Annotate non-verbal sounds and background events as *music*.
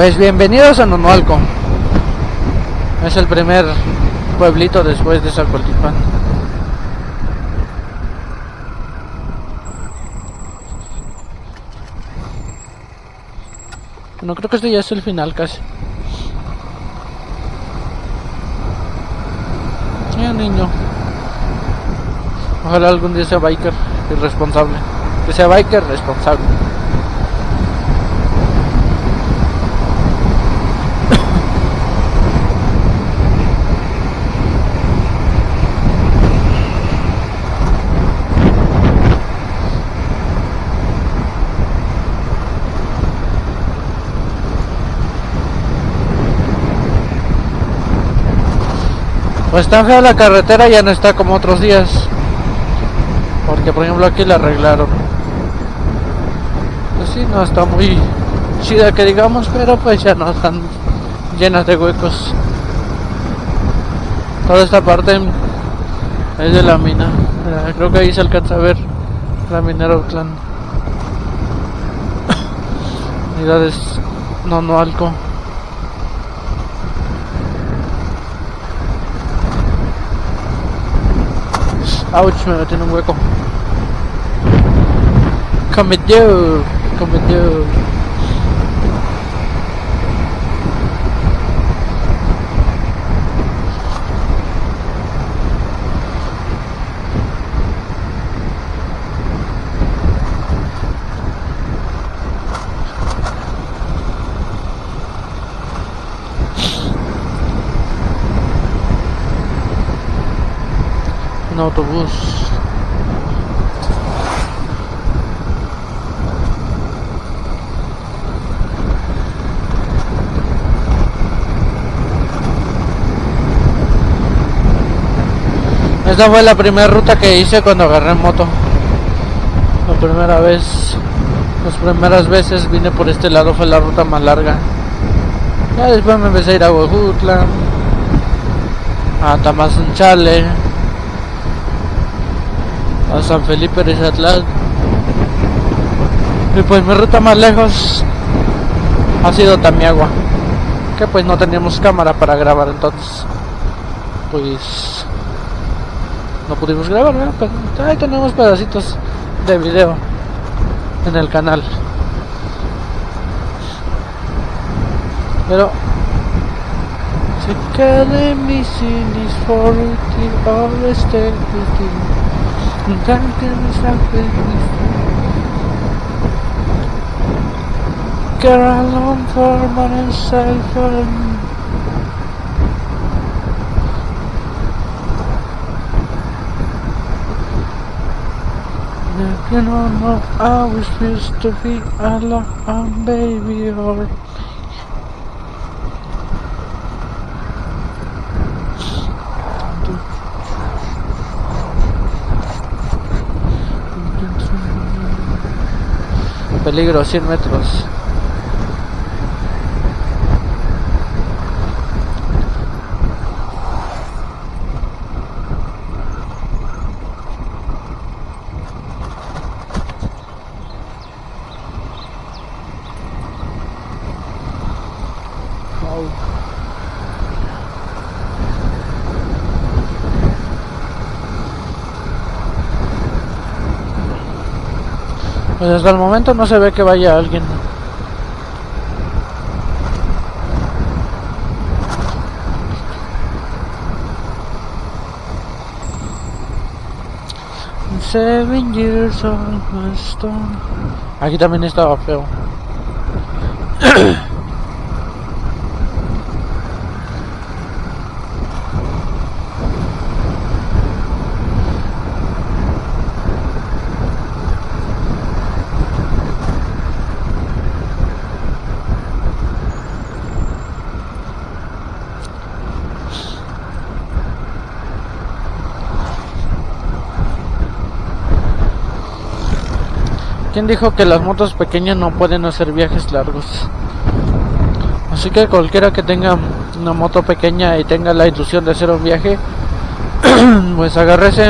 Pues bienvenidos a Nonualco. Es el primer pueblito después de Zacualtipan. No creo que este ya es el final casi. Ya niño. Ojalá algún día sea biker irresponsable. Que sea biker responsable. Pues tan fea la carretera ya no está como otros días. Porque por ejemplo aquí la arreglaron. Pues sí, no está muy chida que digamos, pero pues ya no están llenas de huecos. Toda esta parte es de la mina. Creo que ahí se alcanza a ver la minera Outland. *coughs* Unidades no no alco. Ouch, Man, tiene un hueco. Come dude, come dude. Autobús. Esta fue la primera ruta que hice cuando agarré moto. La primera vez, las primeras veces vine por este lado fue la ruta más larga. Ya después me empecé a ir a Huejutla, a Tamazunchale, a San Felipe de Chatlán. Y pues mi ruta más lejos ha sido Tamiagua. Que pues no teníamos cámara para grabar entonces. Pues no pudimos grabar, pero ahí tenemos pedacitos de video en el canal. Pero se queda en mi cinis for all Girl, I long for myself and You know, I always used to be a lot baby or peligro 100 metros Pues hasta el momento no se ve que vaya alguien. Seven years old. Aquí también estaba feo. *clears throat* ¿Quién dijo que las motos pequeñas no pueden hacer viajes largos? Así que cualquiera que tenga una moto pequeña y tenga la ilusión de hacer un viaje, *clears throat* pues agárrese